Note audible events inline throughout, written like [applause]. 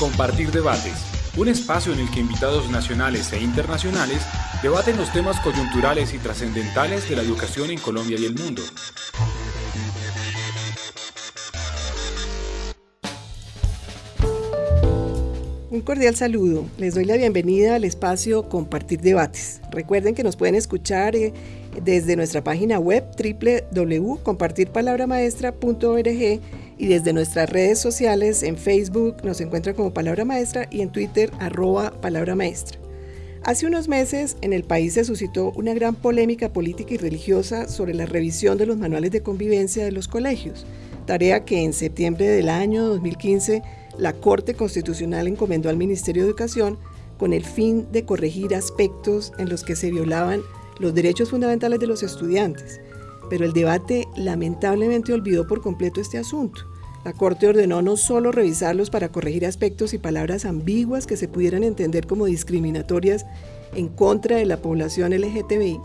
Compartir Debates, un espacio en el que invitados nacionales e internacionales debaten los temas coyunturales y trascendentales de la educación en Colombia y el mundo. Un cordial saludo. Les doy la bienvenida al espacio Compartir Debates. Recuerden que nos pueden escuchar eh, desde nuestra página web www.compartirpalabramaestra.org y desde nuestras redes sociales en Facebook nos encuentran como Palabra Maestra y en Twitter arroba Palabra Maestra. Hace unos meses en el país se suscitó una gran polémica política y religiosa sobre la revisión de los manuales de convivencia de los colegios, tarea que en septiembre del año 2015 la Corte Constitucional encomendó al Ministerio de Educación con el fin de corregir aspectos en los que se violaban los derechos fundamentales de los estudiantes. Pero el debate lamentablemente olvidó por completo este asunto. La Corte ordenó no solo revisarlos para corregir aspectos y palabras ambiguas que se pudieran entender como discriminatorias en contra de la población LGTBI,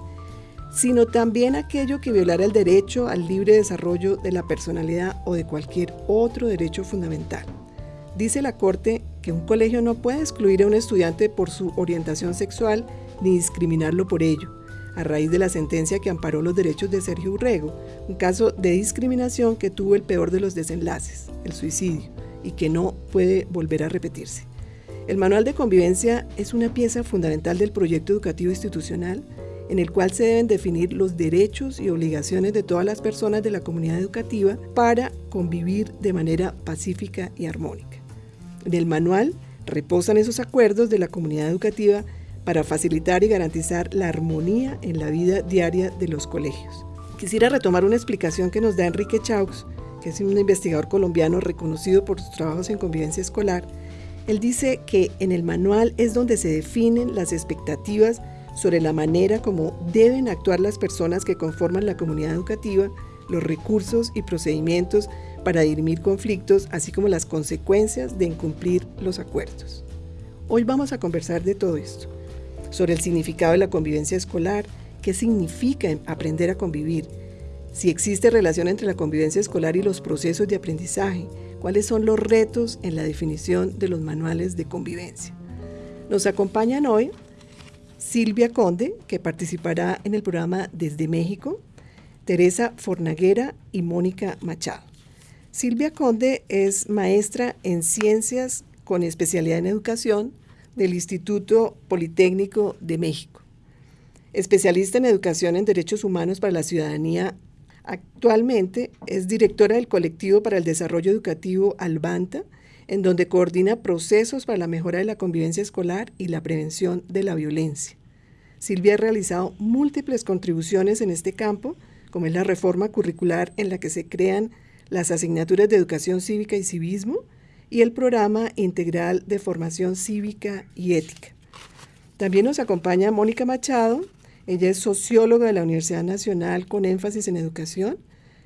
sino también aquello que violara el derecho al libre desarrollo de la personalidad o de cualquier otro derecho fundamental. Dice la Corte que un colegio no puede excluir a un estudiante por su orientación sexual ni discriminarlo por ello a raíz de la sentencia que amparó los derechos de Sergio Urrego, un caso de discriminación que tuvo el peor de los desenlaces, el suicidio, y que no puede volver a repetirse. El manual de convivencia es una pieza fundamental del proyecto educativo institucional en el cual se deben definir los derechos y obligaciones de todas las personas de la comunidad educativa para convivir de manera pacífica y armónica. En el manual reposan esos acuerdos de la comunidad educativa para facilitar y garantizar la armonía en la vida diaria de los colegios. Quisiera retomar una explicación que nos da Enrique Chaux, que es un investigador colombiano reconocido por sus trabajos en convivencia escolar. Él dice que en el manual es donde se definen las expectativas sobre la manera como deben actuar las personas que conforman la comunidad educativa, los recursos y procedimientos para dirimir conflictos, así como las consecuencias de incumplir los acuerdos. Hoy vamos a conversar de todo esto sobre el significado de la convivencia escolar, qué significa aprender a convivir, si existe relación entre la convivencia escolar y los procesos de aprendizaje, cuáles son los retos en la definición de los manuales de convivencia. Nos acompañan hoy Silvia Conde, que participará en el programa Desde México, Teresa Fornaguera y Mónica Machado. Silvia Conde es maestra en ciencias con especialidad en educación del Instituto Politécnico de México. Especialista en educación en derechos humanos para la ciudadanía, actualmente es directora del colectivo para el desarrollo educativo Albanta, en donde coordina procesos para la mejora de la convivencia escolar y la prevención de la violencia. Silvia ha realizado múltiples contribuciones en este campo, como es la reforma curricular en la que se crean las asignaturas de educación cívica y civismo, y el programa integral de formación cívica y ética. También nos acompaña Mónica Machado, ella es socióloga de la Universidad Nacional con énfasis en educación,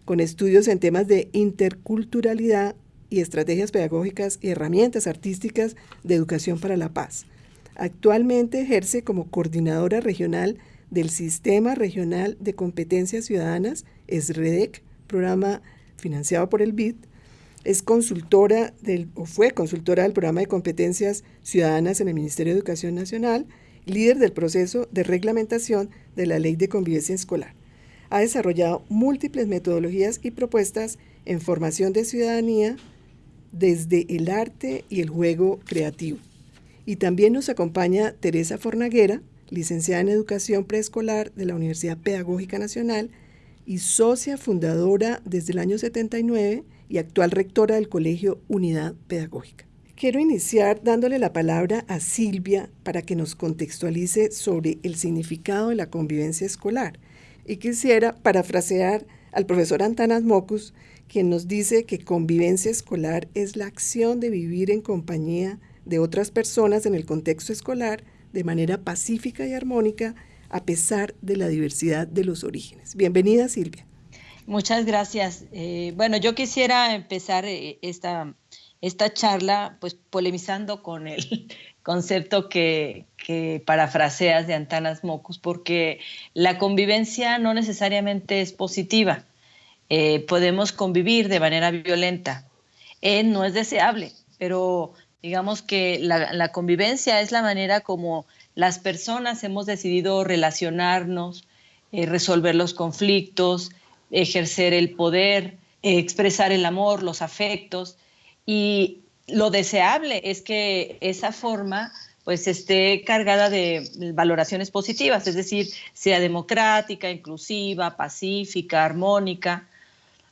con estudios en temas de interculturalidad y estrategias pedagógicas y herramientas artísticas de educación para la paz. Actualmente ejerce como coordinadora regional del Sistema Regional de Competencias Ciudadanas, SREDEC, programa financiado por el BID, es consultora del, o fue consultora del programa de competencias ciudadanas en el Ministerio de Educación Nacional, líder del proceso de reglamentación de la Ley de Convivencia Escolar. Ha desarrollado múltiples metodologías y propuestas en formación de ciudadanía desde el arte y el juego creativo. Y también nos acompaña Teresa Fornaguera, licenciada en Educación Preescolar de la Universidad Pedagógica Nacional y socia fundadora desde el año 79 y actual rectora del Colegio Unidad Pedagógica. Quiero iniciar dándole la palabra a Silvia para que nos contextualice sobre el significado de la convivencia escolar. Y quisiera parafrasear al profesor Antanas Mocus, quien nos dice que convivencia escolar es la acción de vivir en compañía de otras personas en el contexto escolar de manera pacífica y armónica a pesar de la diversidad de los orígenes. Bienvenida, Silvia. Muchas gracias. Eh, bueno, yo quisiera empezar eh, esta, esta charla pues polemizando con el [laughs] concepto que, parafraseas de Antanas Mocus, porque la convivencia no necesariamente es positiva. Eh, podemos convivir de manera violenta. no es deseable, pero Digamos que la, convivencia es la manera como las personas hemos decidido relacionarnos, resolver los conflictos, ejercer el poder, expresar el amor, los afectos. Y lo deseable es que esa forma pues esté cargada de valoraciones positivas, es decir, sea democrática, inclusiva, pacífica, armónica,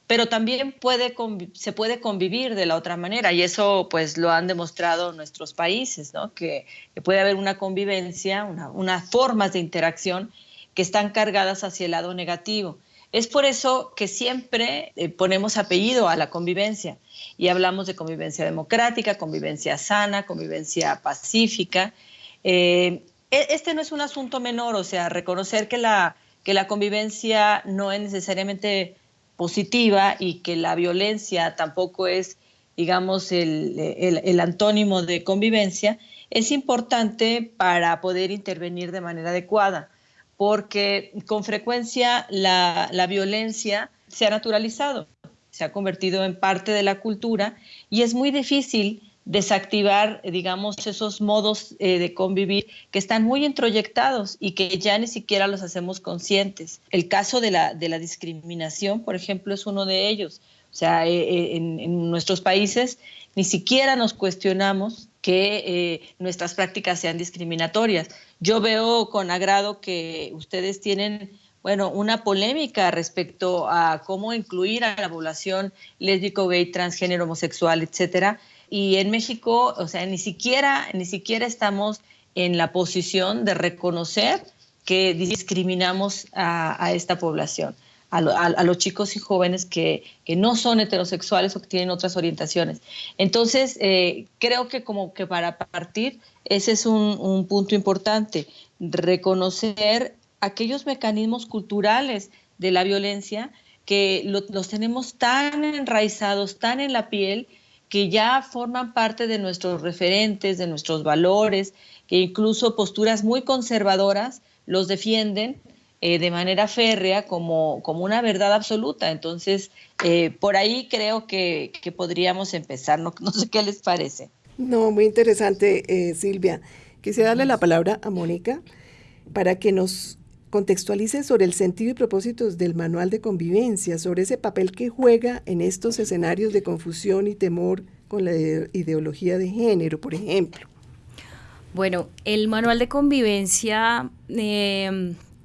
pero también puede, se puede convivir de la otra manera y eso pues lo han demostrado nuestros países, ¿no? que, puede haber una convivencia, unas formas de interacción que están cargadas hacia el lado negativo. Es por eso que siempre eh, ponemos apellido a la convivencia y hablamos de convivencia democrática, convivencia sana, convivencia pacífica. Eh, e, este no es un asunto menor, o sea, reconocer que la, que la convivencia no es necesariamente positiva y que la violencia tampoco es, digamos, el, el, antónimo de convivencia, es importante para poder intervenir de manera adecuada, porque con frecuencia la, la violencia se ha naturalizado se ha convertido en parte de la cultura y es muy difícil desactivar, digamos, esos modos eh, de convivir que están muy introyectados y que ya ni siquiera los hacemos conscientes. El caso de la, de la discriminación, por ejemplo, es uno de ellos. O sea, eh, eh, en, nuestros países ni siquiera nos cuestionamos que nuestras prácticas sean discriminatorias. Yo veo con agrado que ustedes tienen bueno, una polémica respecto a cómo incluir a la población lésbico, gay, transgénero, homosexual, etcétera. Y en México, o sea, ni siquiera, ni siquiera estamos en la posición de reconocer que discriminamos a, esta población, a, los chicos y jóvenes que, no son heterosexuales o que tienen otras orientaciones. Entonces, eh, creo que como que para partir, ese es un punto importante, reconocer aquellos mecanismos culturales de la violencia que los tenemos tan enraizados, tan en la piel, que ya forman parte de nuestros referentes, de nuestros valores, que incluso posturas muy conservadoras los defienden eh, de manera férrea como, como, una verdad absoluta. Entonces, eh, por ahí creo que, podríamos empezar. No, [laughs] no, sé qué les parece. No, muy interesante, eh, Silvia. Quisiera darle la palabra a Mónica para que nos contextualice sobre el sentido y propósitos del manual de convivencia, sobre ese papel que juega en estos escenarios de confusión y temor con la ideología de género, por ejemplo. Bueno, el manual de convivencia,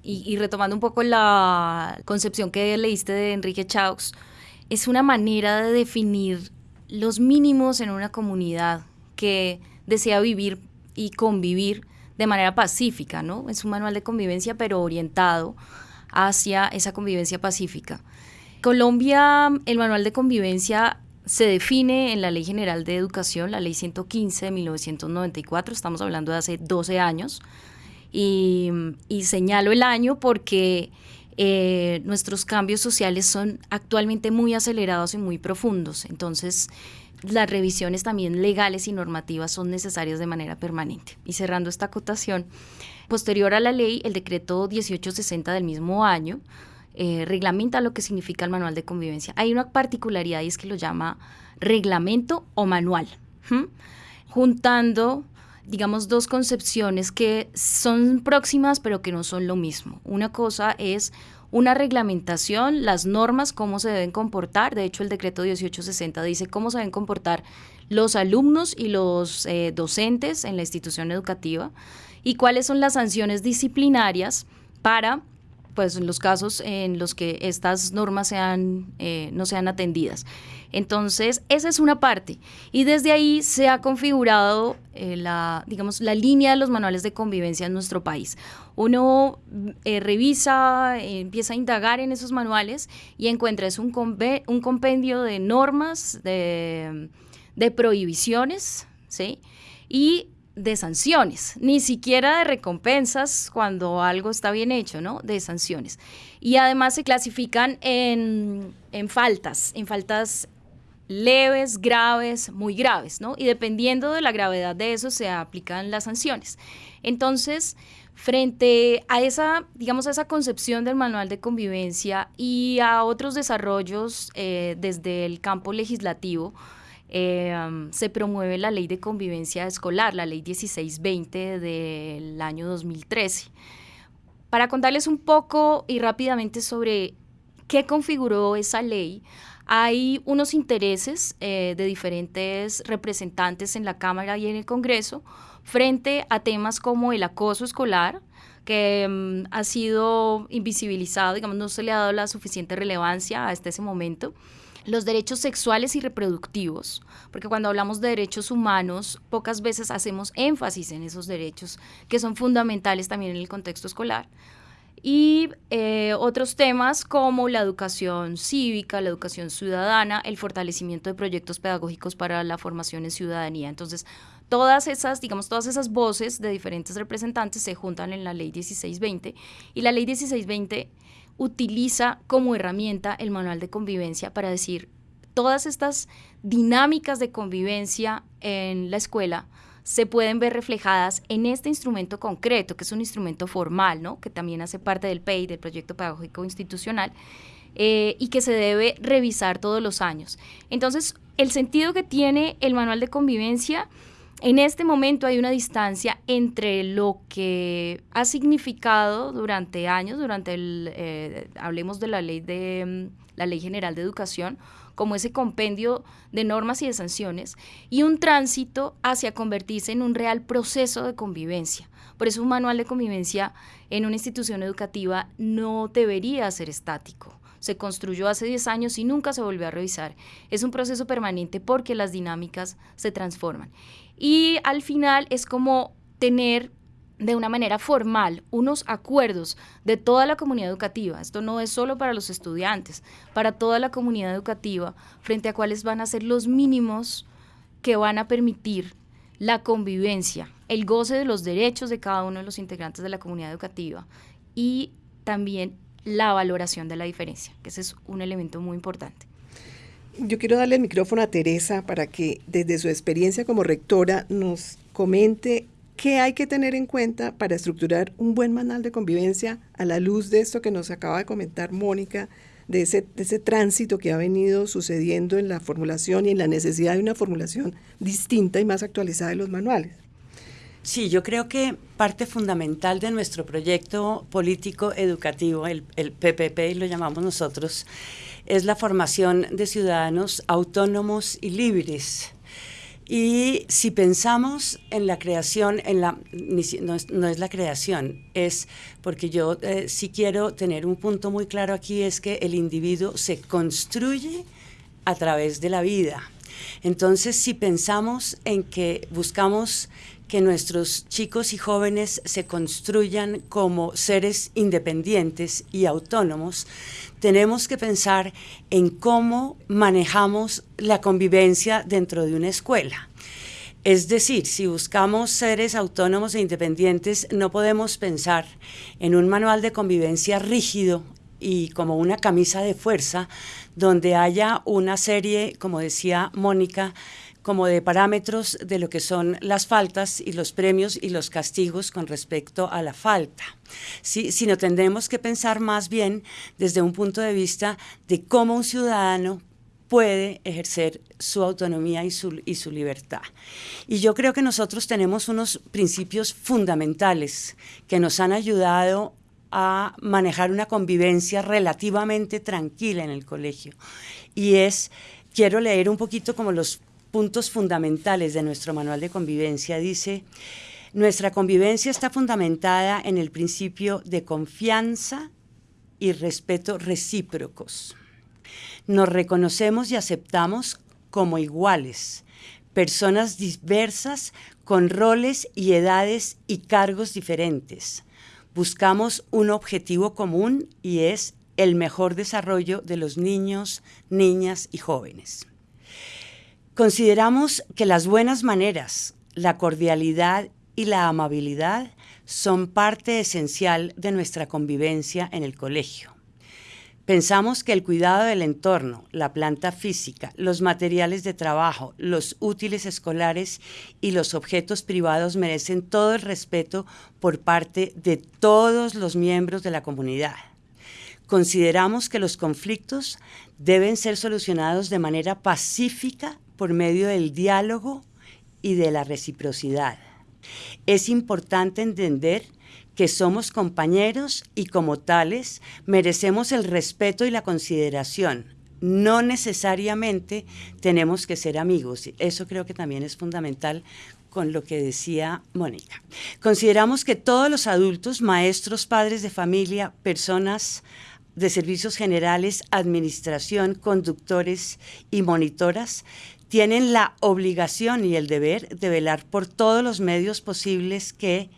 y, retomando un poco la concepción que leíste de Enrique Chaux, es una manera de definir los mínimos en una comunidad que desea vivir y convivir de manera pacífica, ¿no? Es un manual de convivencia, pero orientado hacia esa convivencia pacífica. Colombia, el manual de convivencia se define en la Ley General de Educación, la Ley 115 de 1994, estamos hablando de hace 12 años, y, señalo el año porque eh, nuestros cambios sociales son actualmente muy acelerados y muy profundos, entonces las revisiones también legales y normativas son necesarias de manera permanente. Y cerrando esta acotación, posterior a la ley, el decreto 1860 del mismo año eh, reglamenta lo que significa el manual de convivencia. Hay una particularidad y es que lo llama reglamento o manual, juntando digamos, dos concepciones que son próximas pero que no son lo mismo. Una cosa es una reglamentación, las normas, cómo se deben comportar. De hecho, el decreto 1860 dice cómo se deben comportar los alumnos y los eh, docentes en la institución educativa y cuáles son las sanciones disciplinarias para pues los casos en los que estas normas sean, eh, no sean atendidas. Entonces, esa es una parte. Y desde ahí se ha configurado eh, la, digamos, la línea de los manuales de convivencia en nuestro país. Uno eh, revisa, empieza a indagar en esos manuales y encuentra es un, un compendio de normas, de, de prohibiciones, ¿sí? Y de sanciones, ni siquiera de recompensas cuando algo está bien hecho, ¿no? De sanciones. Y además se clasifican en, en faltas, en faltas leves, graves, muy graves, ¿no? Y dependiendo de la gravedad de eso se aplican las sanciones. Entonces, frente a esa, digamos, a esa concepción del manual de convivencia y a otros desarrollos eh, desde el campo legislativo, eh, se promueve la ley de convivencia escolar, la ley 1620 del año 2013. Para contarles un poco y rápidamente sobre qué configuró esa ley, hay unos intereses eh, de diferentes representantes en la Cámara y en el Congreso frente a temas como el acoso escolar, que mm, ha sido invisibilizado, digamos, no se le ha dado la suficiente relevancia hasta ese momento los derechos sexuales y reproductivos, porque cuando hablamos de derechos humanos, pocas veces hacemos énfasis en esos derechos, que son fundamentales también en el contexto escolar. Y eh, otros temas como la educación cívica, la educación ciudadana, el fortalecimiento de proyectos pedagógicos para la formación en ciudadanía. Entonces, todas esas, digamos, todas esas voces de diferentes representantes se juntan en la ley 1620 y la ley 1620 utiliza como herramienta el manual de convivencia para decir todas estas dinámicas de convivencia en la escuela se pueden ver reflejadas en este instrumento concreto, que es un instrumento formal, ¿no? que también hace parte del PEI, del Proyecto Pedagógico Institucional, eh, y que se debe revisar todos los años. Entonces, el sentido que tiene el manual de convivencia en este momento hay una distancia entre lo que ha significado durante años, durante el, eh, hablemos de la ley de mm, la ley general de educación, como ese compendio de normas y de sanciones, y un tránsito hacia convertirse en un real proceso de convivencia. Por eso un manual de convivencia en una institución educativa no debería ser estático se construyó hace 10 años y nunca se volvió a revisar. Es un proceso permanente porque las dinámicas se transforman. Y al final es como tener de una manera formal unos acuerdos de toda la comunidad educativa. Esto no es solo para los estudiantes, para toda la comunidad educativa, frente a cuáles van a ser los mínimos que van a permitir la convivencia, el goce de los derechos de cada uno de los integrantes de la comunidad educativa y también la valoración de la diferencia, que ese es un elemento muy importante. Yo quiero darle el micrófono a Teresa para que desde su experiencia como rectora nos comente qué hay que tener en cuenta para estructurar un buen manual de convivencia a la luz de esto que nos acaba de comentar Mónica, de ese, de ese tránsito que ha venido sucediendo en la formulación y en la necesidad de una formulación distinta y más actualizada de los manuales. Sí, yo creo que parte fundamental de nuestro proyecto político educativo, el, PPP lo llamamos nosotros, es la formación de ciudadanos autónomos y libres. Y si pensamos en la creación, en la, no, es, la creación, es porque yo eh, sí quiero tener un punto muy claro aquí, es que el individuo se construye a través de la vida. Entonces, si pensamos en que buscamos que nuestros chicos y jóvenes se construyan como seres independientes y autónomos, tenemos que pensar en cómo manejamos la convivencia dentro de una escuela. Es decir, si buscamos seres autónomos e independientes, no podemos pensar en un manual de convivencia rígido y como una camisa de fuerza, donde haya una serie, como decía Mónica, como de parámetros de lo que son las faltas y los premios y los castigos con respecto a la falta, sí, sino tendremos que pensar más bien desde un punto de vista de cómo un ciudadano puede ejercer su autonomía y su, y su libertad. Y yo creo que nosotros tenemos unos principios fundamentales que nos han ayudado a manejar una convivencia relativamente tranquila en el colegio. Y es, quiero leer un poquito como los puntos fundamentales de nuestro manual de convivencia. Dice, nuestra convivencia está fundamentada en el principio de confianza y respeto recíprocos. Nos reconocemos y aceptamos como iguales, personas diversas con roles y edades y cargos diferentes. Buscamos un objetivo común y es el mejor desarrollo de los niños, niñas y jóvenes. Consideramos que las buenas maneras, la cordialidad y la amabilidad son parte esencial de nuestra convivencia en el colegio. Pensamos que el cuidado del entorno, la planta física, los materiales de trabajo, los útiles escolares y los objetos privados merecen todo el respeto por parte de todos los miembros de la comunidad. Consideramos que los conflictos deben ser solucionados de manera pacífica por medio del diálogo y de la reciprocidad. Es importante entender que somos compañeros y como tales merecemos el respeto y la consideración. No necesariamente tenemos que ser amigos. Eso creo que también es fundamental con lo que decía Mónica. Consideramos que todos los adultos, maestros, padres de familia, personas de servicios generales, administración, conductores y monitoras tienen la obligación y el deber de velar por todos los medios posibles que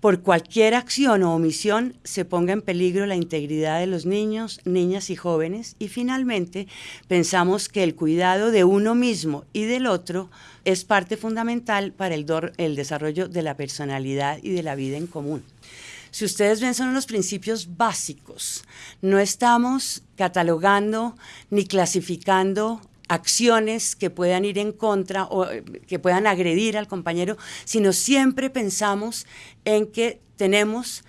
por cualquier acción o omisión se ponga en peligro la integridad de los niños, niñas y jóvenes. Y finalmente, pensamos que el cuidado de uno mismo y del otro es parte fundamental para el, desarrollo de la personalidad y de la vida en común. Si ustedes ven, son unos principios básicos. No estamos catalogando ni clasificando acciones que puedan ir en contra o eh, que puedan agredir al compañero, sino siempre pensamos en que tenemos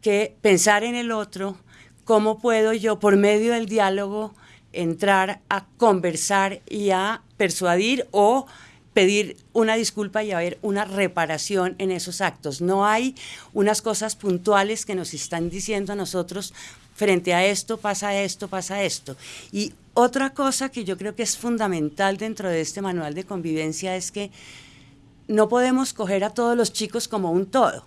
que pensar en el otro, cómo puedo yo por medio del diálogo entrar a conversar y a persuadir o pedir una disculpa y haber una reparación en esos actos. No hay unas cosas puntuales que nos están diciendo a nosotros, frente a esto pasa esto, pasa esto. Y otra cosa que yo creo que es fundamental dentro de este manual de convivencia es que no podemos coger a todos los chicos como un todo,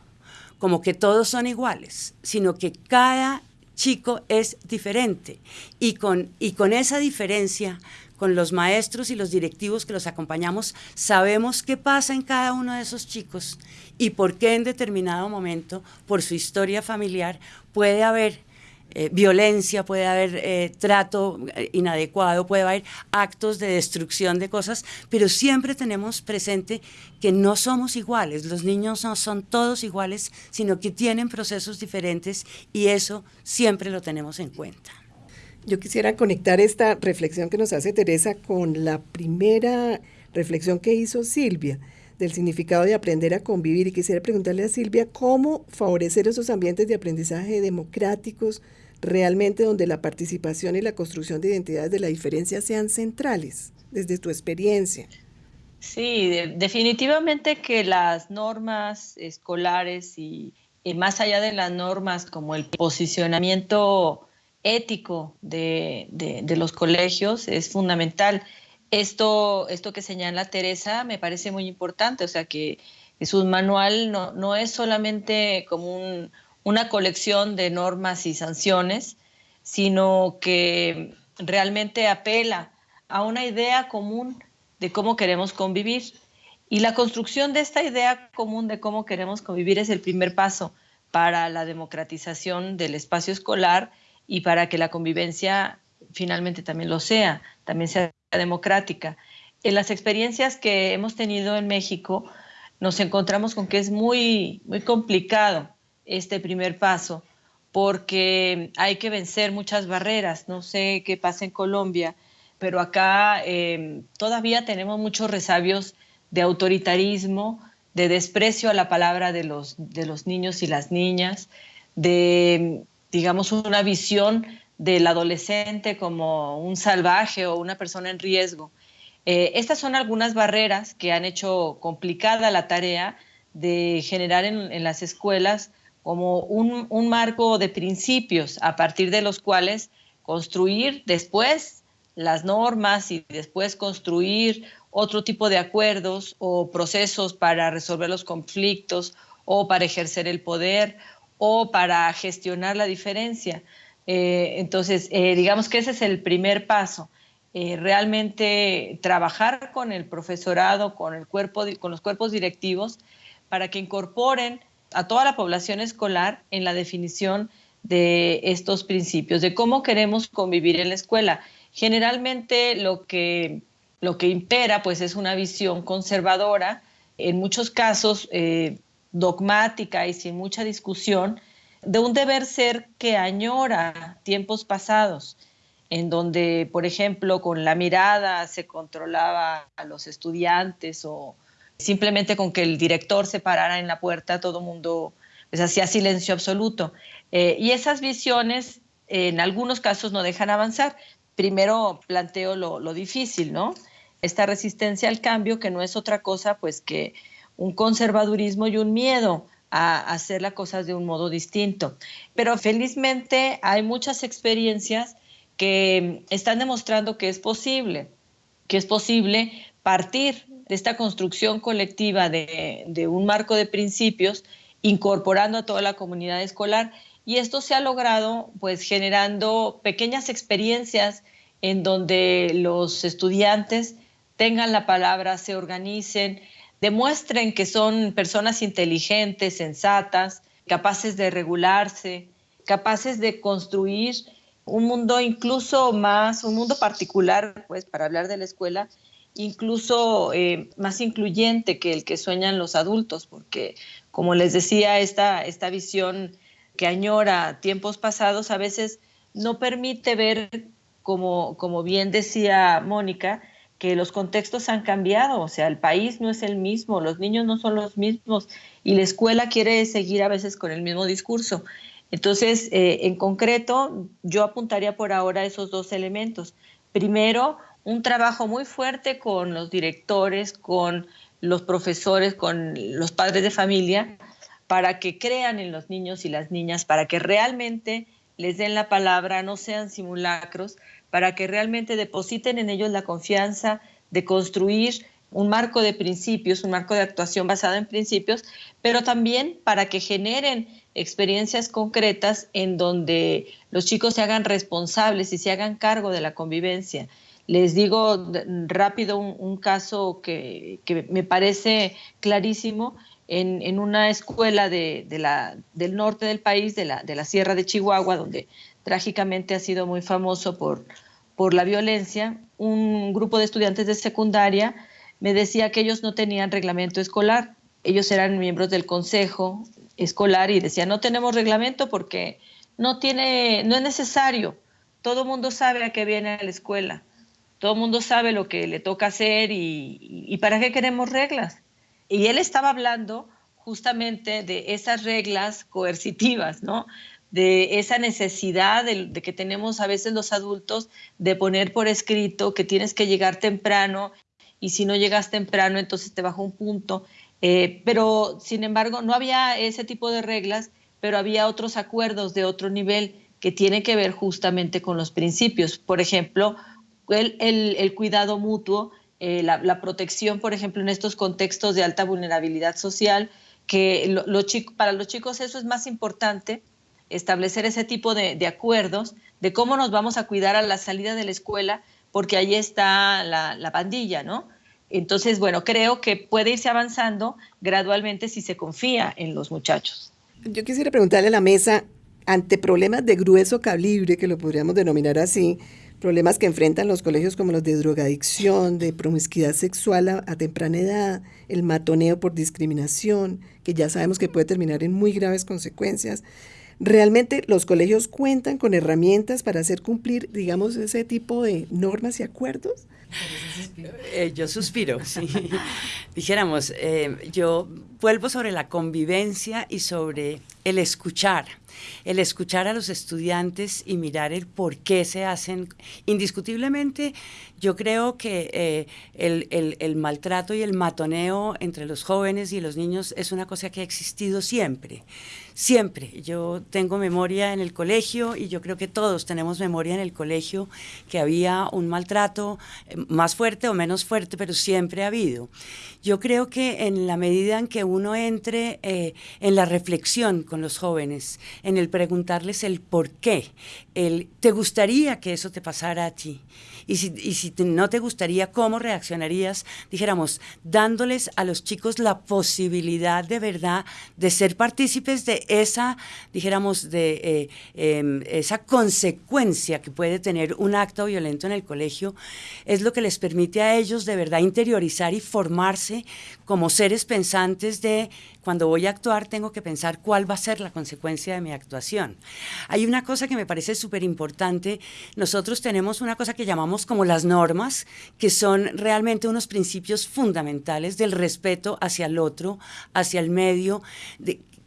como que todos son iguales, sino que cada chico es diferente. Y con, y con esa diferencia, con los maestros y los directivos que los acompañamos, sabemos qué pasa en cada uno de esos chicos y por qué en determinado momento, por su historia familiar, puede haber eh, violencia, puede haber eh, trato eh, inadecuado, puede haber actos de destrucción de cosas, pero siempre tenemos presente que no somos iguales, los niños no son todos iguales, sino que tienen procesos diferentes y eso siempre lo tenemos en cuenta. Yo quisiera conectar esta reflexión que nos hace Teresa con la primera reflexión que hizo Silvia del significado de aprender a convivir y quisiera preguntarle a Silvia cómo favorecer esos ambientes de aprendizaje democráticos, realmente donde la participación y la construcción de identidades de la diferencia sean centrales, desde tu experiencia. Sí, definitivamente que las normas escolares y, más allá de las normas como el posicionamiento ético de, los colegios es fundamental. Esto, esto que señala Teresa me parece muy importante, o sea que, su manual no, no es solamente como un, una colección de normas y sanciones, sino que realmente apela a una idea común de cómo queremos convivir. Y la construcción de esta idea común de cómo queremos convivir es el primer paso para la democratización del espacio escolar y para que la convivencia finalmente también lo sea, también sea democrática. En las experiencias que hemos tenido en México, nos encontramos con que es muy, muy complicado este primer paso, porque hay que vencer muchas barreras. No sé qué pasa en Colombia, pero acá em, todavía tenemos muchos resabios de autoritarismo, de desprecio a la palabra de los, de los niños y las niñas, de, digamos, una visión del adolescente como un salvaje o una persona en riesgo. Eh, estas son algunas barreras que han hecho complicada la tarea de generar en las escuelas como un, marco de principios a partir de los cuales construir después las normas y después construir otro tipo de acuerdos o procesos para resolver los conflictos o para ejercer el poder o para gestionar la diferencia. Eh, entonces, eh, digamos que ese es el primer paso. Eh, realmente trabajar con el profesorado, con, el cuerpo, con los cuerpos directivos, para que incorporen a toda la población escolar en la definición de estos principios, de cómo queremos convivir en la escuela. Generalmente lo que, lo que impera pues es una visión conservadora, en muchos casos eh, dogmática y sin mucha discusión, de un deber ser que añora tiempos pasados, en donde, por ejemplo, con la mirada se controlaba a los estudiantes o, simplemente con que el director se parara en la puerta, todo el mundo pues, hacía silencio absoluto. Eh, y esas visiones en algunos casos no dejan avanzar. Primero planteo lo, difícil, ¿no? esta resistencia al cambio que no es otra cosa pues que un conservadurismo y un miedo a hacer las cosas de un modo distinto. Pero felizmente hay muchas experiencias que están demostrando que es posible, que es posible partir de esta construcción colectiva de, de un marco de principios incorporando a toda la comunidad escolar. Y esto se ha logrado pues generando pequeñas experiencias en donde los estudiantes tengan la palabra, se organicen, demuestren que son personas inteligentes, sensatas, capaces de regularse, capaces de construir un mundo incluso más, un mundo particular, pues para hablar de la escuela, incluso eh, más incluyente que el que sueñan los adultos, porque como les decía, esta, esta visión que añora tiempos pasados a veces no permite ver, como, como bien decía Mónica, que los contextos han cambiado, o sea, el país no es el mismo, los niños no son los mismos y la escuela quiere seguir a veces con el mismo discurso. Entonces, eh, en concreto, yo apuntaría por ahora esos dos elementos. Primero, un trabajo muy fuerte con los directores, con los profesores, con los padres de familia, para que crean en los niños y las niñas, para que realmente les den la palabra, no sean simulacros, para que realmente depositen en ellos la confianza de construir un marco de principios, un marco de actuación basado en principios, pero también para que generen experiencias concretas en donde los chicos se hagan responsables y se hagan cargo de la convivencia. Les digo rápido un, caso que, me parece clarísimo. En, una escuela de, la, del norte del país, de la, Sierra de Chihuahua, donde trágicamente ha sido muy famoso por, la violencia, un grupo de estudiantes de secundaria me decía que ellos no tenían reglamento escolar. Ellos eran miembros del consejo escolar y decían, no tenemos reglamento porque no, tiene, no es necesario. Todo mundo sabe a qué viene a la escuela. Todo el mundo sabe lo que le toca hacer y, para qué queremos reglas. Y él estaba hablando justamente de esas reglas coercitivas, ¿no? de esa necesidad de, que tenemos a veces los adultos de poner por escrito que tienes que llegar temprano y si no llegas temprano entonces te baja un punto. Eh, pero sin embargo no había ese tipo de reglas, pero había otros acuerdos de otro nivel que tienen que ver justamente con los principios. Por ejemplo, el, cuidado mutuo, eh, la, protección, por ejemplo, en estos contextos de alta vulnerabilidad social, que para los chicos eso es más importante establecer ese tipo de, acuerdos de cómo nos vamos a cuidar a la salida de la escuela, porque ahí está la, pandilla, ¿no? Entonces, bueno, creo que puede irse avanzando gradualmente si se confía en los muchachos. Yo quisiera preguntarle a la mesa, ante problemas de grueso calibre, que lo podríamos denominar así, problemas que enfrentan los colegios como los de drogadicción, de promiscuidad sexual a, temprana edad, el matoneo por discriminación, que ya sabemos que puede terminar en muy graves consecuencias. ¿Realmente los colegios cuentan con herramientas para hacer cumplir, digamos, ese tipo de normas y acuerdos? Eh, yo suspiro. [laughs] Dijéramos, eh, yo vuelvo sobre la convivencia y sobre el escuchar, el escuchar a los estudiantes y mirar el por qué se hacen. Indiscutiblemente, yo creo que eh, el, el, maltrato y el matoneo entre los jóvenes y los niños es una cosa que ha existido siempre, siempre. Yo tengo memoria en el colegio y yo creo que todos tenemos memoria en el colegio que había un maltrato eh, más fuerte o menos fuerte, pero siempre ha habido. Yo creo que en la medida en que uno entre eh, en la reflexión con los jóvenes, en el preguntarles el por qué, el ¿te gustaría que eso te pasara a ti? Y si, y si no te gustaría, ¿cómo reaccionarías? Dijéramos, dándoles a los chicos la posibilidad de verdad de ser partícipes de esa, dijéramos, de eh, em, esa consecuencia que puede tener un acto violento en el colegio, es lo que les permite a ellos de verdad interiorizar y formarse como seres pensantes de cuando voy a actuar tengo que pensar cuál va a ser la consecuencia de mi actuación. Hay una cosa que me parece súper importante. Nosotros tenemos una cosa que llamamos como las normas, que son realmente unos principios fundamentales del respeto hacia el otro, hacia el medio,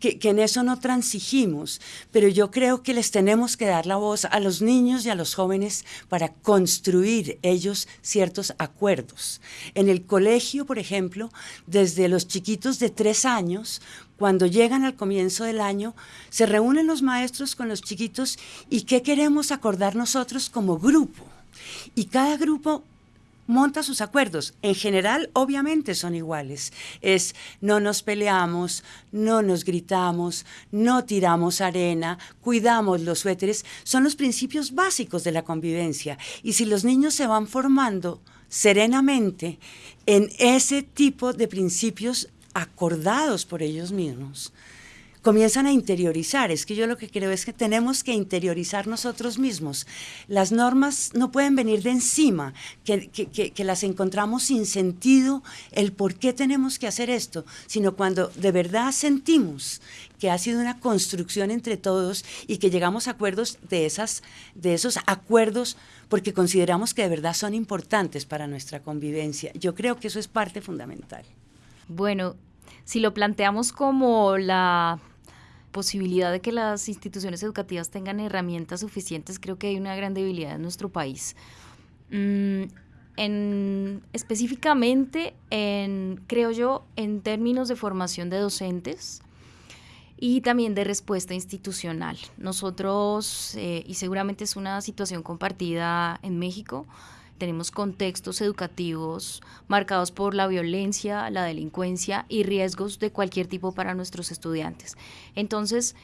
que, en eso no transigimos, pero yo creo que les tenemos que dar la voz a los niños y a los jóvenes para construir ellos ciertos acuerdos. En el colegio, por ejemplo, desde los chiquitos de tres años, cuando llegan al comienzo del año, se reúnen los maestros con los chiquitos y qué queremos acordar nosotros como grupo. Y cada grupo monta sus acuerdos. En general, obviamente son iguales. Es no nos peleamos, no nos gritamos, no tiramos arena, cuidamos los suéteres. Son los principios básicos de la convivencia. Y si los niños se van formando serenamente en ese tipo de principios acordados por ellos mismos, comienzan a interiorizar. Es que yo lo que creo es que tenemos que interiorizar nosotros mismos. Las normas no pueden venir de encima, que, que, las encontramos sin sentido el por qué tenemos que hacer esto, sino cuando de verdad sentimos que ha sido una construcción entre todos y que llegamos a acuerdos de, esas, de esos acuerdos porque consideramos que de verdad son importantes para nuestra convivencia. Yo creo que eso es parte fundamental. Bueno, si lo planteamos como la posibilidad de que las instituciones educativas tengan herramientas suficientes, creo que hay una gran debilidad en nuestro país. Mm, en, específicamente, en, creo yo, en términos de formación de docentes y también de respuesta institucional. Nosotros, eh, y seguramente es una situación compartida en México, tenemos contextos educativos marcados por la violencia, la delincuencia y riesgos de cualquier tipo para nuestros estudiantes. Entonces,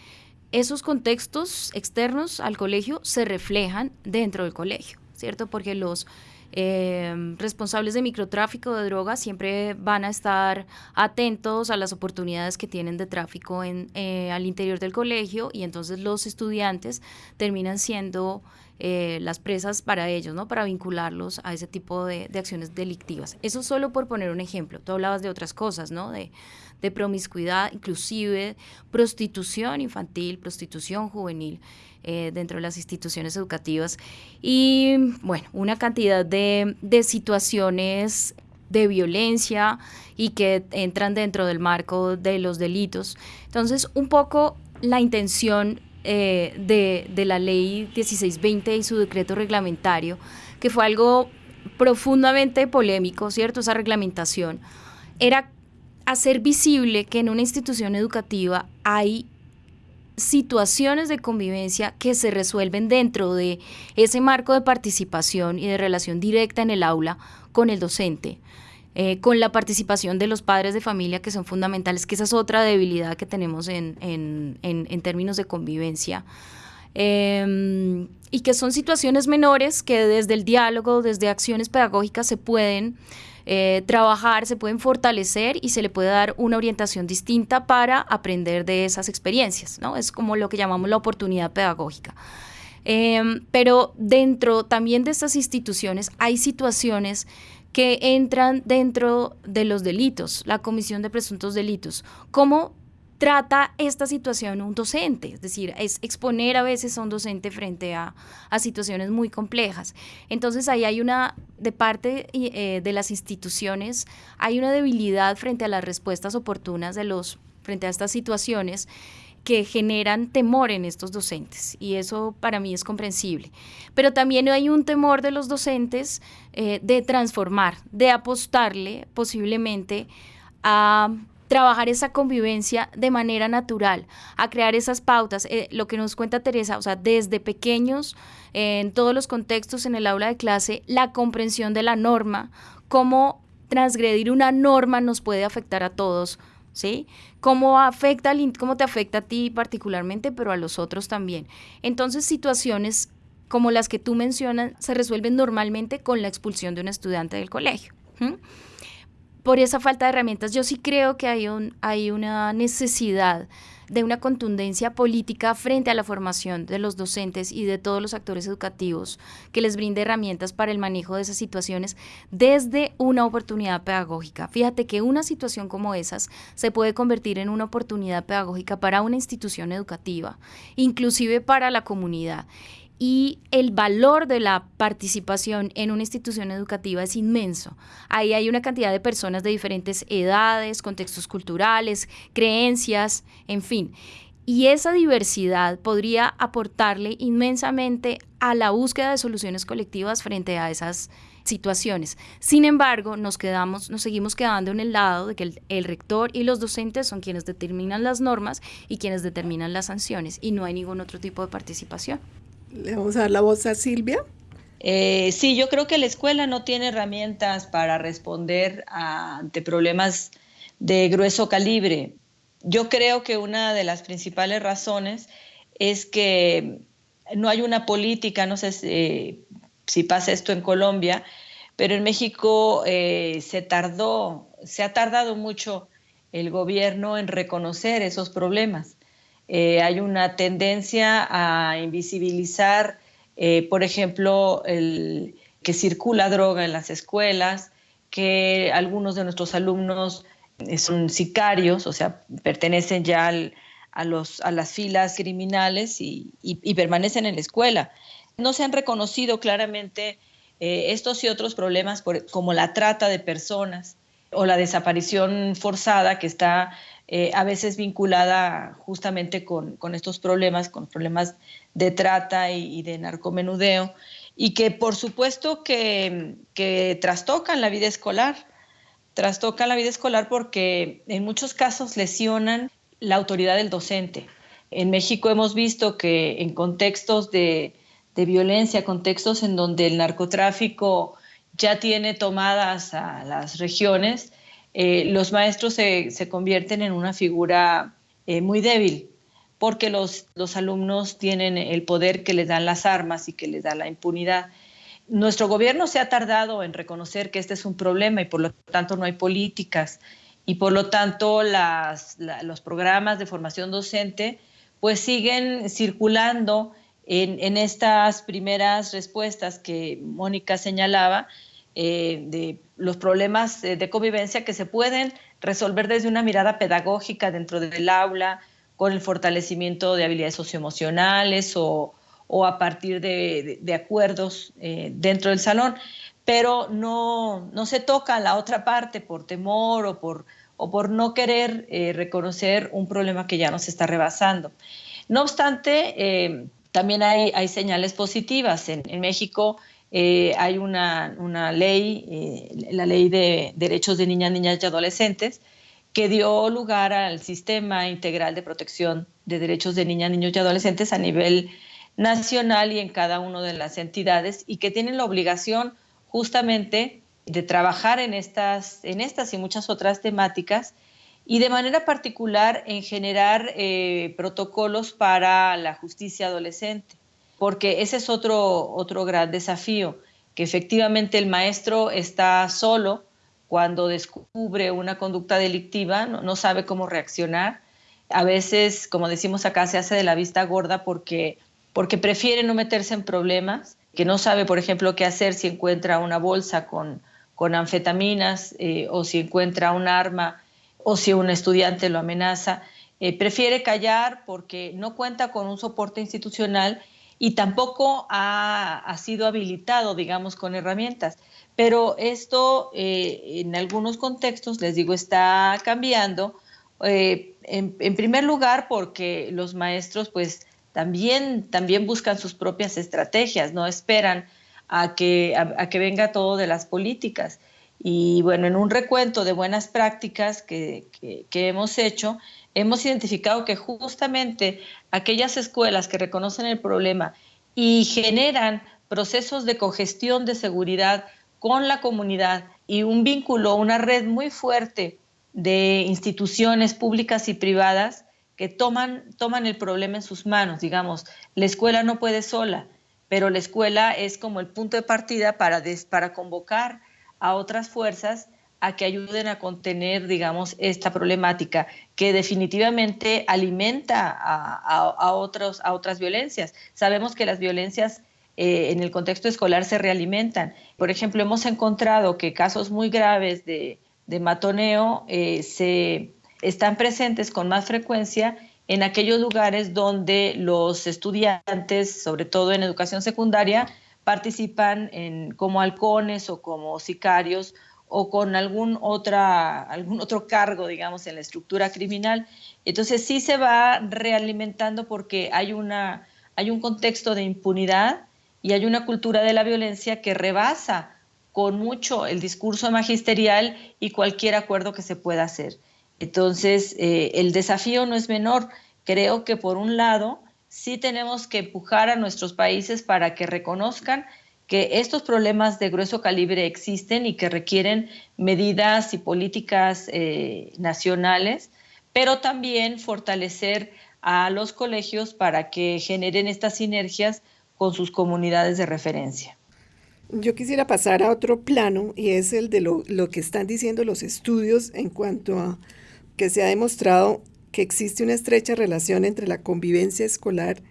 esos contextos externos al colegio se reflejan dentro del colegio, ¿cierto? Porque los eh, responsables de microtráfico de drogas siempre van a estar atentos a las oportunidades que tienen de tráfico en, eh, al interior del colegio y entonces los estudiantes terminan siendo eh, las presas para ellos, ¿no? Para vincularlos a ese tipo de, acciones delictivas. Eso solo por poner un ejemplo. Tú hablabas de otras cosas, ¿no? De, de promiscuidad, inclusive prostitución infantil, prostitución juvenil eh, dentro de las instituciones educativas y, bueno, una cantidad de, de situaciones de violencia y que entran dentro del marco de los delitos. Entonces, un poco la intención eh, de, la ley 1620 y su decreto reglamentario, que fue algo profundamente polémico, ¿cierto? Esa reglamentación, era hacer visible que en una institución educativa hay situaciones de convivencia que se resuelven dentro de ese marco de participación y de relación directa en el aula con el docente. Eh, con la participación de los padres de familia que son fundamentales, que esa es otra debilidad que tenemos en, en, términos de convivencia. Em, y que son situaciones menores que desde el diálogo, desde acciones pedagógicas se pueden eh, trabajar, se pueden fortalecer y se le puede dar una orientación distinta para aprender de esas experiencias, ¿no? Es como lo que llamamos la oportunidad pedagógica. Em, pero dentro también de estas instituciones hay situaciones que entran dentro de los delitos, la comisión de presuntos delitos. ¿Cómo trata esta situación un docente? Es decir, es exponer a veces a un docente frente a, situaciones muy complejas. Entonces ahí hay una, de parte eh, de las instituciones, hay una debilidad frente a las respuestas oportunas de los, frente a estas situaciones que generan temor en estos docentes y eso para mí es comprensible. Pero también hay un temor de los docentes eh, de transformar, de apostarle posiblemente a trabajar esa convivencia de manera natural, a crear esas pautas, eh, lo que nos cuenta Teresa, o sea, desde pequeños, en todos los contextos en el aula de clase, la comprensión de la norma, cómo transgredir una norma nos puede afectar a todos ¿sí? Cómo, afecta, cómo te afecta a ti particularmente, pero a los otros también. Entonces, situaciones como las que tú mencionas se resuelven normalmente con la expulsión de un estudiante del colegio. Por esa falta de herramientas, yo sí creo que hay, un, hay una necesidad de una contundencia política frente a la formación de los docentes y de todos los actores educativos que les brinde herramientas para el manejo de esas situaciones desde una oportunidad pedagógica. Fíjate que una situación como esas se puede convertir en una oportunidad pedagógica para una institución educativa, inclusive para la comunidad y el valor de la participación en una institución educativa es inmenso. Ahí hay una cantidad de personas de diferentes edades, contextos culturales, creencias, en fin. Y esa diversidad podría aportarle inmensamente a la búsqueda de soluciones colectivas frente a esas situaciones. Sin embargo, nos quedamos, nos seguimos quedando en el lado de que el, el, rector y los docentes son quienes determinan las normas y quienes determinan las sanciones y no hay ningún otro tipo de participación. Le vamos a dar la voz a Silvia. Eh, sí, yo creo que la escuela no tiene herramientas para responder ante problemas de grueso calibre. Yo creo que una de las principales razones es que no hay una política, no sé si, si pasa esto en Colombia, pero en México eh, se tardó, se ha tardado mucho el gobierno en reconocer esos problemas. Eh, hay una tendencia a invisibilizar, eh, por ejemplo, que circula droga en las escuelas, que algunos de nuestros alumnos eh, son sicarios, o sea, pertenecen ya a las filas criminales y, permanecen en la escuela. No se han reconocido claramente estos y otros problemas como la trata de personas o la desaparición forzada que está eh, a veces vinculada justamente con, estos problemas, con problemas de trata y, de narcomenudeo, y que por supuesto que, que trastocan la vida escolar, trastocan la vida escolar porque en muchos casos lesionan la autoridad del docente. En México hemos visto que en contextos de, de violencia, contextos en donde el narcotráfico ya tiene tomadas a las regiones, eh, los maestros se, convierten en una figura eh, muy débil porque los, los alumnos tienen el poder que les dan las armas y que les da la impunidad. Nuestro gobierno se ha tardado en reconocer que este es un problema y por lo tanto no hay políticas y por lo tanto las, los programas de formación docente pues siguen circulando en, en, estas primeras respuestas que Mónica señalaba eh, de los problemas de convivencia que se pueden resolver desde una mirada pedagógica dentro del aula, con el fortalecimiento de habilidades socioemocionales o, o a partir de, de, acuerdos eh, dentro del salón, pero no, no, se toca la otra parte por temor o por, o por no querer eh, reconocer un problema que ya nos está rebasando. No obstante, también hay, hay, señales positivas. En México eh, hay una, ley, eh, la ley de derechos de niñas, niñas y adolescentes, que dio lugar al sistema integral de protección de derechos de niñas, niños y adolescentes a nivel nacional y en cada una de las entidades y que tienen la obligación justamente de trabajar en estas, en estas y muchas otras temáticas y de manera particular en generar eh, protocolos para la justicia adolescente porque ese es otro, otro gran desafío, que efectivamente el maestro está solo cuando descubre una conducta delictiva, no, sabe cómo reaccionar. A veces, como decimos acá, se hace de la vista gorda porque, porque prefiere no meterse en problemas, que no sabe, por ejemplo, qué hacer si encuentra una bolsa con, con anfetaminas eh, o si encuentra un arma o si un estudiante lo amenaza. Eh, prefiere callar porque no cuenta con un soporte institucional y tampoco ha, sido habilitado, digamos, con herramientas. Pero esto eh, en algunos contextos, les digo, está cambiando. Eh, en, primer lugar, porque los maestros pues también, también buscan sus propias estrategias, no esperan a que, a, que venga todo de las políticas. Y bueno, en un recuento de buenas prácticas que, que hemos hecho, hemos identificado que justamente aquellas escuelas que reconocen el problema y generan procesos de cogestión de seguridad con la comunidad y un vínculo, una red muy fuerte de instituciones públicas y privadas que toman, toman el problema en sus manos. Digamos, la escuela no puede sola, pero la escuela es como el punto de partida para, para convocar a otras fuerzas a que ayuden a contener, digamos, esta problemática que definitivamente alimenta a, otros, a otras violencias. Sabemos que las violencias eh, en el contexto escolar se realimentan. Por ejemplo, hemos encontrado que casos muy graves de, matoneo eh, se están presentes con más frecuencia en aquellos lugares donde los estudiantes, sobre todo en educación secundaria, participan en, como halcones o como sicarios o con algún, otra, algún otro cargo, digamos, en la estructura criminal. Entonces sí se va realimentando porque hay, una, hay un contexto de impunidad y hay una cultura de la violencia que rebasa con mucho el discurso magisterial y cualquier acuerdo que se pueda hacer. Entonces, eh, el desafío no es menor. Creo que por un lado, sí tenemos que empujar a nuestros países para que reconozcan que estos problemas de grueso calibre existen y que requieren medidas y políticas eh, nacionales, pero también fortalecer a los colegios para que generen estas sinergias con sus comunidades de referencia. Yo quisiera pasar a otro plano y es el de lo, lo que están diciendo los estudios en cuanto a que se ha demostrado que existe una estrecha relación entre la convivencia escolar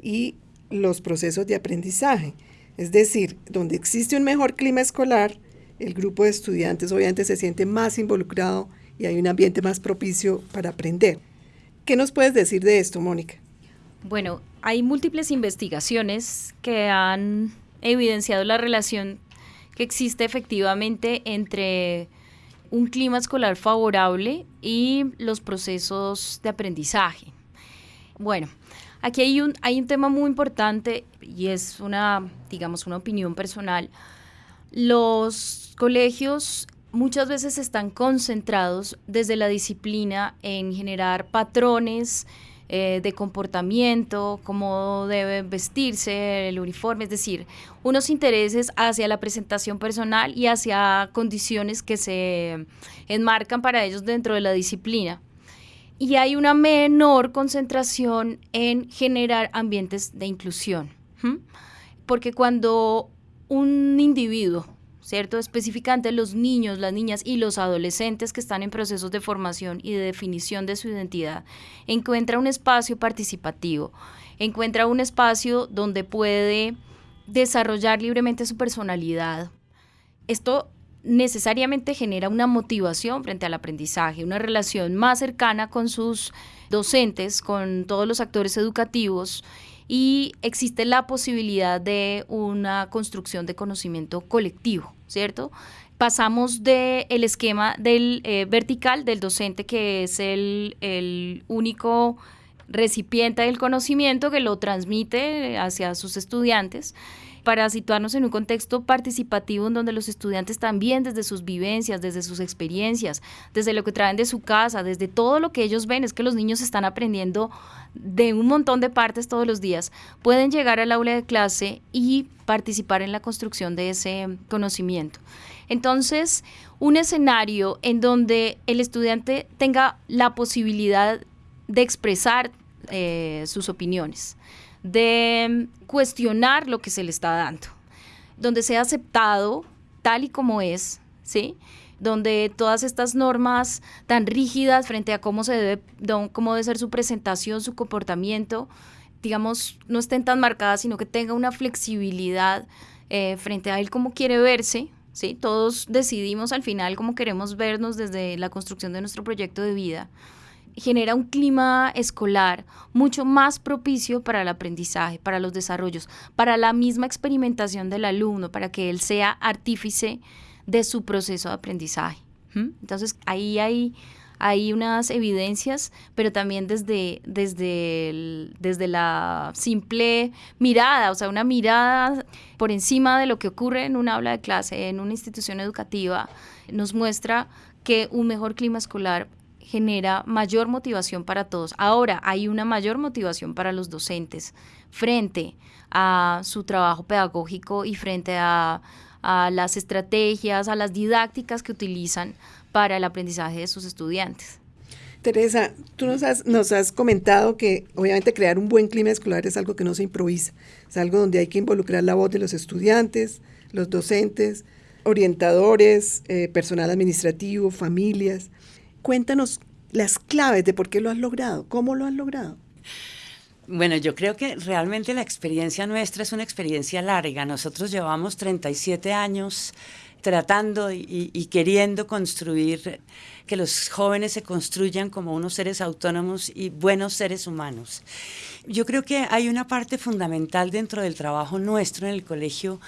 y los procesos de aprendizaje. Es decir, donde existe un mejor clima escolar, el grupo de estudiantes obviamente se siente más involucrado y hay un ambiente más propicio para aprender. ¿Qué nos puedes decir de esto, Mónica? Bueno, hay múltiples investigaciones que han evidenciado la relación que existe efectivamente entre un clima escolar favorable y los procesos de aprendizaje. Bueno, aquí hay un, hay un tema muy importante y es una, digamos, una opinión personal. Los colegios muchas veces están concentrados desde la disciplina en generar patrones, eh, de comportamiento, cómo debe vestirse, el uniforme, es decir, unos intereses hacia la presentación personal y hacia condiciones que se enmarcan para ellos dentro de la disciplina. Y hay una menor concentración en generar ambientes de inclusión, porque cuando un individuo ¿cierto? Específicamente los niños, las niñas y los adolescentes que están en procesos de formación y de definición de su identidad, encuentra un espacio participativo, encuentra un espacio donde puede desarrollar libremente su personalidad. Esto necesariamente genera una motivación frente al aprendizaje, una relación más cercana con sus docentes, con todos los actores educativos y existe la posibilidad de una construcción de conocimiento colectivo, ¿cierto? Pasamos del el esquema del eh, vertical del docente, que es el, el único recipiente del conocimiento que lo transmite hacia sus estudiantes para situarnos en un contexto participativo en donde los estudiantes también desde sus vivencias, desde sus experiencias, desde lo que traen de su casa, desde todo lo que ellos ven, es que los niños están aprendiendo de un montón de partes todos los días, pueden llegar al aula de clase y participar en la construcción de ese conocimiento. Entonces, un escenario en donde el estudiante tenga la posibilidad de expresar eh, sus opiniones, de cuestionar lo que se le está dando, donde sea aceptado tal y como es, ¿sí? donde todas estas normas tan rígidas frente a cómo se debe, cómo debe ser su presentación, su comportamiento, digamos, no estén tan marcadas, sino que tenga una flexibilidad eh, frente a él cómo quiere verse, ¿sí? Todos decidimos al final cómo queremos vernos desde la construcción de nuestro proyecto de vida genera un clima escolar mucho más propicio para el aprendizaje, para los desarrollos, para la misma experimentación del alumno, para que él sea artífice de su proceso de aprendizaje. Entonces ahí hay, hay unas evidencias, pero también desde, desde, desde la simple mirada, o sea, una mirada por encima de lo que ocurre en un aula de clase, en una institución educativa, nos muestra que un mejor clima escolar genera mayor motivación para todos. Ahora hay una mayor motivación para los docentes frente a su trabajo pedagógico y frente a, las estrategias, a las didácticas que utilizan para el aprendizaje de sus estudiantes. Teresa, tú nos has, comentado que obviamente crear un buen clima escolar es algo que no se improvisa, es algo donde hay que involucrar la voz de los estudiantes, los docentes, orientadores, eh, personal administrativo, familias. Cuéntanos las claves de por qué lo has logrado, cómo lo has logrado. Bueno, yo creo que realmente la experiencia nuestra es una experiencia larga. Nosotros llevamos 37 años tratando y, queriendo construir, que los jóvenes se construyan como unos seres autónomos y buenos seres humanos. Yo creo que hay una parte fundamental dentro del trabajo nuestro en el colegio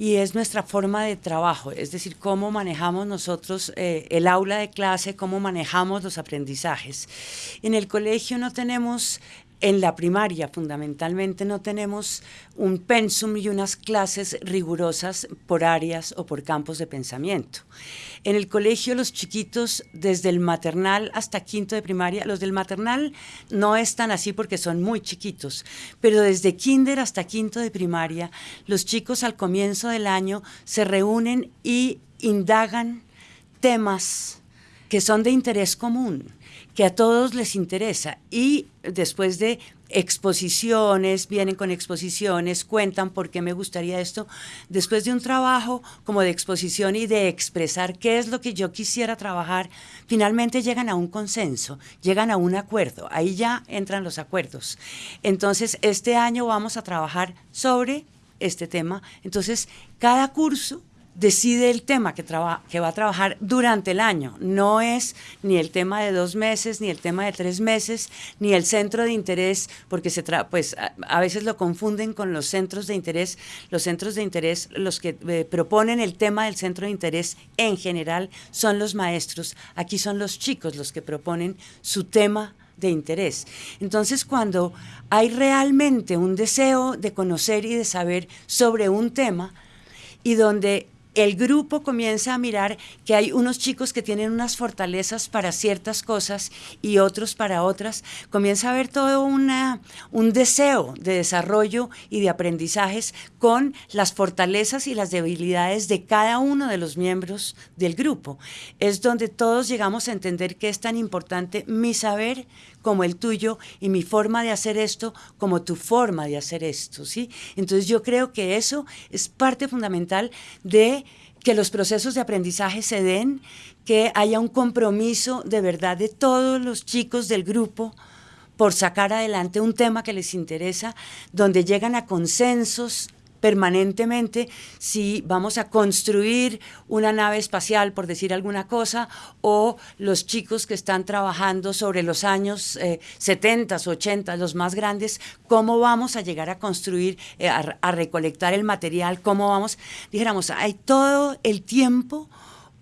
y es nuestra forma de trabajo, es decir, cómo manejamos nosotros eh, el aula de clase, cómo manejamos los aprendizajes. En el colegio no tenemos en la primaria, fundamentalmente, no tenemos un pensum y unas clases rigurosas por áreas o por campos de pensamiento. En el colegio, los chiquitos, desde el maternal hasta quinto de primaria, los del maternal no están así porque son muy chiquitos, pero desde kinder hasta quinto de primaria, los chicos al comienzo del año se reúnen y indagan temas que son de interés común que a todos les interesa. Y después de exposiciones, vienen con exposiciones, cuentan por qué me gustaría esto, después de un trabajo como de exposición y de expresar qué es lo que yo quisiera trabajar, finalmente llegan a un consenso, llegan a un acuerdo, ahí ya entran los acuerdos. Entonces, este año vamos a trabajar sobre este tema, entonces cada curso decide el tema que, que va a trabajar durante el año. No es ni el tema de dos meses, ni el tema de tres meses, ni el centro de interés, porque se pues a, veces lo confunden con los centros de interés. Los centros de interés, los que eh, proponen el tema del centro de interés en general son los maestros. Aquí son los chicos los que proponen su tema de interés. Entonces, cuando hay realmente un deseo de conocer y de saber sobre un tema, y donde el grupo comienza a mirar que hay unos chicos que tienen unas fortalezas para ciertas cosas y otros para otras. Comienza a haber todo una, un deseo de desarrollo y de aprendizajes con las fortalezas y las debilidades de cada uno de los miembros del grupo. Es donde todos llegamos a entender que es tan importante mi saber como el tuyo y mi forma de hacer esto como tu forma de hacer esto, ¿sí? Entonces yo creo que eso es parte fundamental de que los procesos de aprendizaje se den, que haya un compromiso de verdad de todos los chicos del grupo por sacar adelante un tema que les interesa, donde llegan a consensos permanentemente si vamos a construir una nave espacial, por decir alguna cosa, o los chicos que están trabajando sobre los años 70, 80, los más grandes, cómo vamos a llegar a construir, eh, a, recolectar el material, cómo vamos, dijéramos, hay todo el tiempo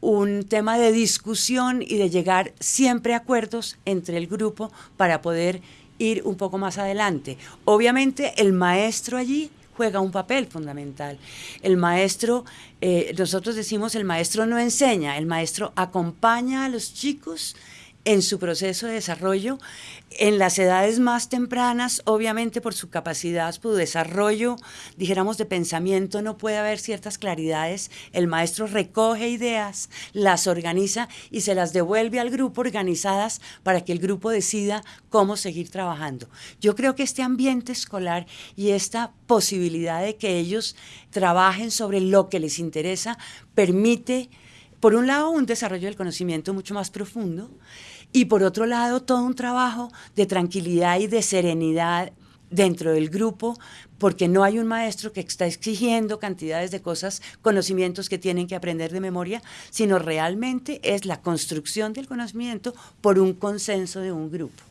un tema de discusión y de llegar siempre a acuerdos entre el grupo para poder ir un poco más adelante. Obviamente el maestro allí juega un papel fundamental. El maestro, eh, nosotros decimos, el maestro no enseña, el maestro acompaña a los chicos en su proceso de desarrollo. En las edades más tempranas, obviamente por su capacidad, su desarrollo, dijéramos, de pensamiento, no puede haber ciertas claridades. El maestro recoge ideas, las organiza y se las devuelve al grupo organizadas para que el grupo decida cómo seguir trabajando. Yo creo que este ambiente escolar y esta posibilidad de que ellos trabajen sobre lo que les interesa permite por un lado, un desarrollo del conocimiento mucho más profundo y por otro lado, todo un trabajo de tranquilidad y de serenidad dentro del grupo, porque no hay un maestro que está exigiendo cantidades de cosas, conocimientos que tienen que aprender de memoria, sino realmente es la construcción del conocimiento por un consenso de un grupo.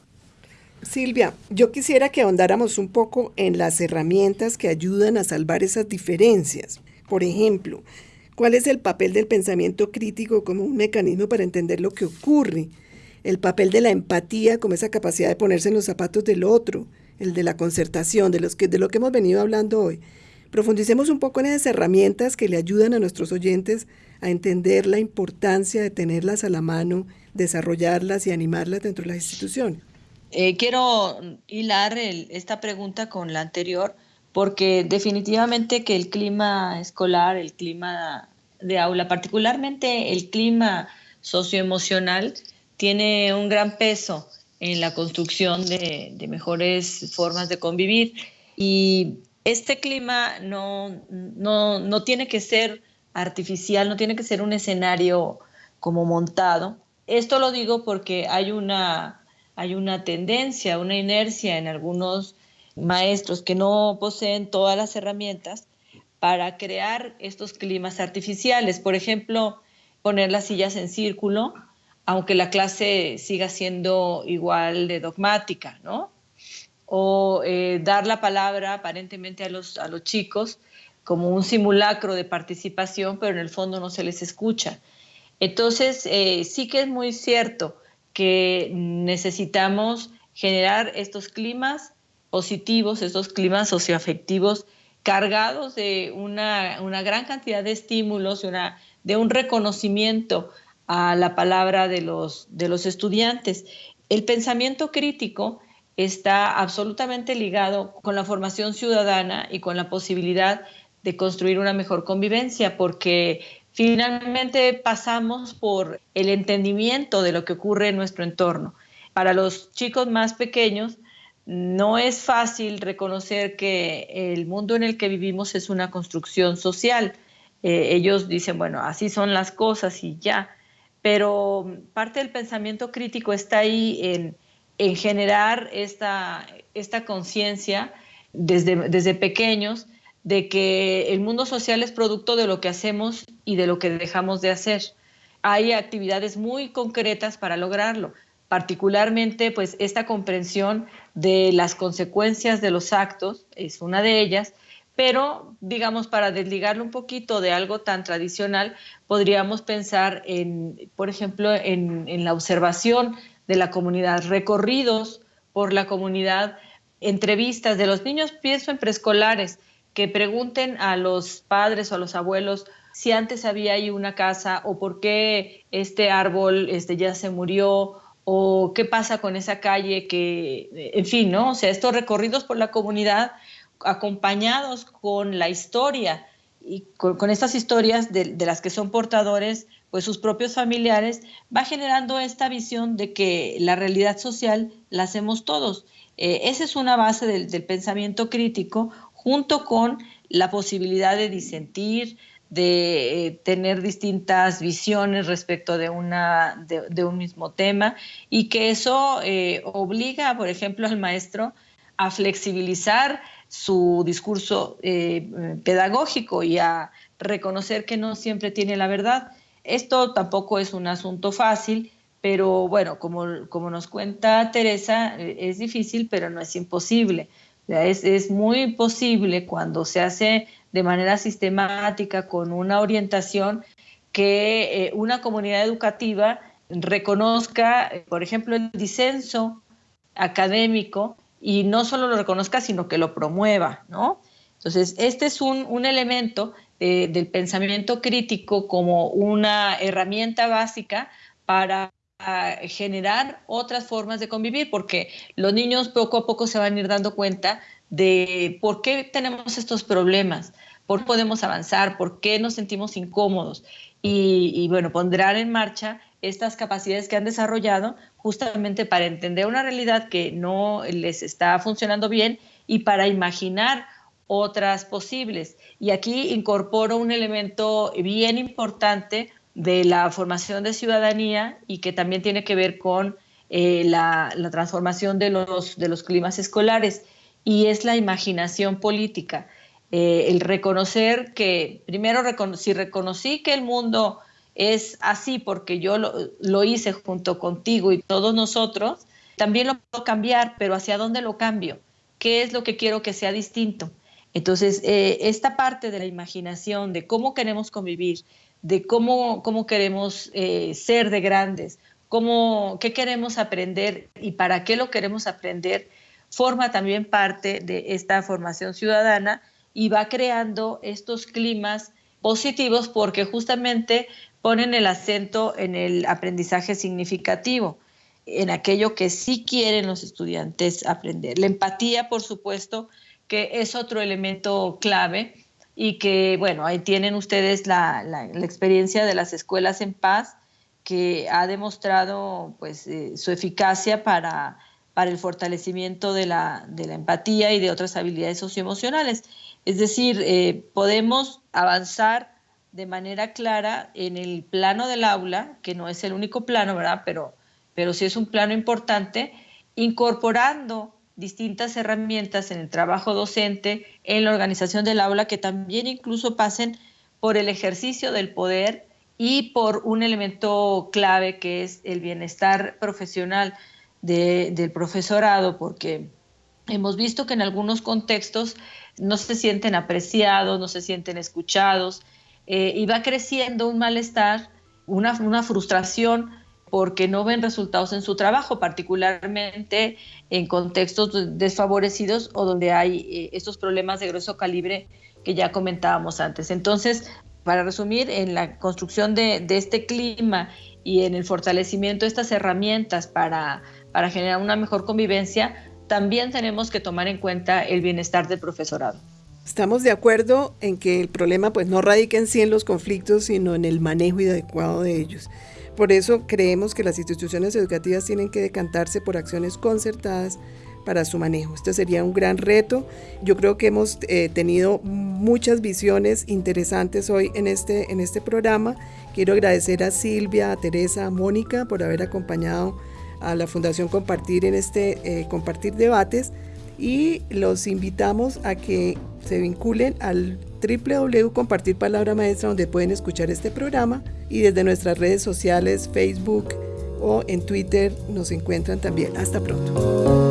Silvia, yo quisiera que ahondáramos un poco en las herramientas que ayudan a salvar esas diferencias. Por ejemplo, ¿cuál es el papel del pensamiento crítico como un mecanismo para entender lo que ocurre? el papel de la empatía como esa capacidad de ponerse en los zapatos del otro, el de la concertación, de, los que, de lo que hemos venido hablando hoy. Profundicemos un poco en esas herramientas que le ayudan a nuestros oyentes a entender la importancia de tenerlas a la mano, desarrollarlas y animarlas dentro de las instituciones. Eh, quiero hilar esta pregunta con la anterior porque definitivamente que el clima escolar, el clima de aula, particularmente el clima socioemocional, tiene un gran peso en la construcción de, mejores formas de convivir. Y este clima no, no, tiene que ser artificial, no tiene que ser un escenario como montado. Esto lo digo porque hay una, hay una tendencia, una inercia en algunos maestros que no poseen todas las herramientas para crear estos climas artificiales. Por ejemplo, poner las sillas en círculo, aunque la clase siga siendo igual de dogmática, ¿no? O eh, dar la palabra aparentemente a los, a los chicos como un simulacro de participación, pero en el fondo no se les escucha. Entonces, eh, sí que es muy cierto que necesitamos generar estos climas positivos, estos climas socioafectivos cargados de una, gran cantidad de estímulos, una, de un reconocimiento a la palabra de los, de los estudiantes. El pensamiento crítico está absolutamente ligado con la formación ciudadana y con la posibilidad de construir una mejor convivencia, porque finalmente pasamos por el entendimiento de lo que ocurre en nuestro entorno. Para los chicos más pequeños, no es fácil reconocer que el mundo en el que vivimos es una construcción social. Eh, ellos dicen, bueno, así son las cosas y ya, pero parte del pensamiento crítico está ahí en, generar esta, esta conciencia desde, desde pequeños de que el mundo social es producto de lo que hacemos y de lo que dejamos de hacer. Hay actividades muy concretas para lograrlo particularmente pues esta comprensión de las consecuencias de los actos es una de ellas, pero digamos para desligarlo un poquito de algo tan tradicional, podríamos pensar en, por ejemplo, en, la observación de la comunidad, recorridos por la comunidad, entrevistas de los niños, pienso en preescolares, que pregunten a los padres o a los abuelos si antes había ahí una casa o por qué este árbol este, ya se murió o qué pasa con esa calle que, en fin, ¿no? O sea, estos recorridos por la comunidad acompañados con la historia y con, estas historias de, las que son portadores, pues sus propios familiares, va generando esta visión de que la realidad social la hacemos todos. Eh, esa es una base del, del pensamiento crítico, junto con la posibilidad de disentir, de eh, tener distintas visiones respecto de, una, de, un mismo tema y que eso eh, obliga, por ejemplo, al maestro a flexibilizar su discurso eh, pedagógico y a reconocer que no siempre tiene la verdad. Esto tampoco es un asunto fácil, pero bueno, como, como nos cuenta Teresa, es difícil, pero no es imposible. Es, es muy posible cuando se hace de manera sistemática, con una orientación, que eh, una comunidad educativa reconozca, eh, por ejemplo, el disenso académico y no solo lo reconozca, sino que lo promueva, ¿no? Entonces, este es un, elemento eh, del pensamiento crítico como una herramienta básica para generar otras formas de convivir, porque los niños poco a poco se van a ir dando cuenta de por qué tenemos estos problemas, por podemos avanzar, por qué nos sentimos incómodos. Y, bueno, pondrán en marcha estas capacidades que han desarrollado justamente para entender una realidad que no les está funcionando bien y para imaginar otras posibles. Y aquí incorporo un elemento bien importante de la formación de ciudadanía y que también tiene que ver con eh, la, la, transformación de los, de los climas escolares y es la imaginación política. Eh, el reconocer que, primero, si reconocí que el mundo es así porque yo lo, hice junto contigo y todos nosotros, también lo puedo cambiar, pero ¿hacia dónde lo cambio? ¿Qué es lo que quiero que sea distinto? Entonces, eh, esta parte de la imaginación, de cómo queremos convivir, de cómo, cómo queremos eh, ser de grandes, cómo, qué queremos aprender y para qué lo queremos aprender, forma también parte de esta formación ciudadana y va creando estos climas positivos porque justamente ponen el acento en el aprendizaje significativo, en aquello que sí quieren los estudiantes aprender. La empatía, por supuesto, que es otro elemento clave y que, bueno, ahí tienen ustedes la, experiencia de las escuelas en paz que ha demostrado pues, eh, su eficacia para para el fortalecimiento de la, de la empatía y de otras habilidades socioemocionales. Es decir, eh, podemos avanzar de manera clara en el plano del aula, que no es el único plano, ¿verdad? Pero, pero sí es un plano importante, incorporando distintas herramientas en el trabajo docente, en la organización del aula, que también incluso pasen por el ejercicio del poder y por un elemento clave que es el bienestar profesional del profesorado, porque hemos visto que en algunos contextos no se sienten apreciados, no se sienten escuchados, eh, y va creciendo un malestar, una, una frustración porque no ven resultados en su trabajo, particularmente en contextos desfavorecidos o donde hay eh, estos problemas de grueso calibre que ya comentábamos antes. Entonces, para resumir, en la construcción de, este clima y en el fortalecimiento de estas herramientas para, para generar una mejor convivencia, también tenemos que tomar en cuenta el bienestar del profesorado. Estamos de acuerdo en que el problema pues no radica en sí en los conflictos, sino en el manejo adecuado de ellos. Por eso creemos que las instituciones educativas tienen que decantarse por acciones concertadas para su manejo. Este sería un gran reto. Yo creo que hemos eh, tenido muchas visiones interesantes hoy en este, en este programa. Quiero agradecer a Silvia, a Teresa, a Mónica por haber acompañado a la Fundación Compartir en este eh, Compartir Debates y los invitamos a que se vinculen al www Compartir Palabra Maestra donde pueden escuchar este programa y desde nuestras redes sociales, Facebook o en Twitter nos encuentran también. Hasta pronto.